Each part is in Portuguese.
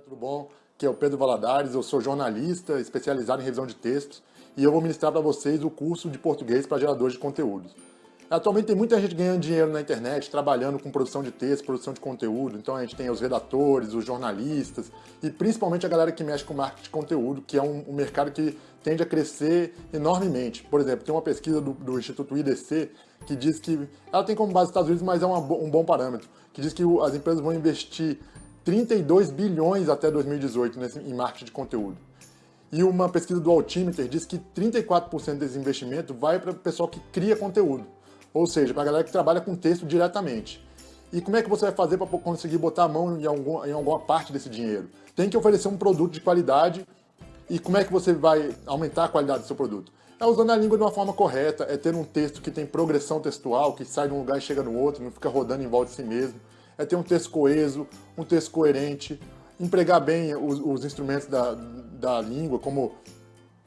tudo bom? Aqui é o Pedro Valadares, eu sou jornalista especializado em revisão de textos e eu vou ministrar para vocês o curso de português para geradores de conteúdos. Atualmente tem muita gente ganhando dinheiro na internet, trabalhando com produção de texto, produção de conteúdo, então a gente tem os redatores, os jornalistas e principalmente a galera que mexe com marketing de conteúdo, que é um, um mercado que tende a crescer enormemente. Por exemplo, tem uma pesquisa do, do Instituto IDC que diz que, ela tem como base os Estados Unidos, mas é uma, um bom parâmetro, que diz que as empresas vão investir 32 bilhões até 2018 nesse, em marketing de conteúdo. E uma pesquisa do Altimeter diz que 34% desse investimento vai para o pessoal que cria conteúdo, ou seja, para a galera que trabalha com texto diretamente. E como é que você vai fazer para conseguir botar a mão em, algum, em alguma parte desse dinheiro? Tem que oferecer um produto de qualidade e como é que você vai aumentar a qualidade do seu produto? É usando a língua de uma forma correta, é ter um texto que tem progressão textual, que sai de um lugar e chega no outro, não fica rodando em volta de si mesmo é ter um texto coeso, um texto coerente, empregar bem os, os instrumentos da, da língua, como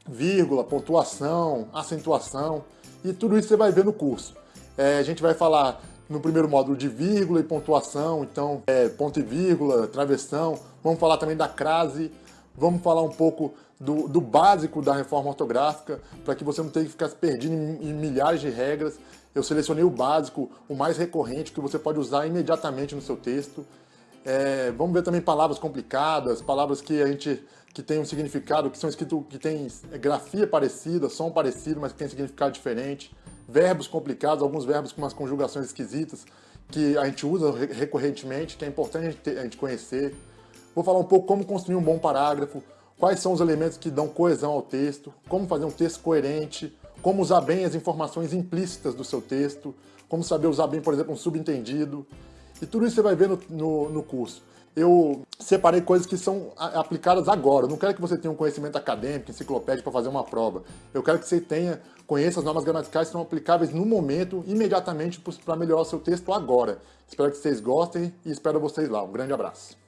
vírgula, pontuação, acentuação, e tudo isso você vai ver no curso. É, a gente vai falar no primeiro módulo de vírgula e pontuação, então é, ponto e vírgula, travessão, vamos falar também da crase, vamos falar um pouco do, do básico da reforma ortográfica, para que você não tenha que ficar se perdendo em, em milhares de regras. Eu selecionei o básico, o mais recorrente, que você pode usar imediatamente no seu texto. É, vamos ver também palavras complicadas, palavras que a gente que tem um significado, que são escritos, que tem grafia parecida, som parecido, mas que tem significado diferente. Verbos complicados, alguns verbos com umas conjugações esquisitas, que a gente usa recorrentemente, que é importante a gente, a gente conhecer. Vou falar um pouco como construir um bom parágrafo, quais são os elementos que dão coesão ao texto, como fazer um texto coerente, como usar bem as informações implícitas do seu texto, como saber usar bem, por exemplo, um subentendido. E tudo isso você vai ver no, no, no curso. Eu separei coisas que são aplicadas agora. Eu não quero que você tenha um conhecimento acadêmico, enciclopédico para fazer uma prova. Eu quero que você tenha, conheça as normas gramaticais que são aplicáveis no momento, imediatamente, para melhorar o seu texto agora. Espero que vocês gostem e espero vocês lá. Um grande abraço.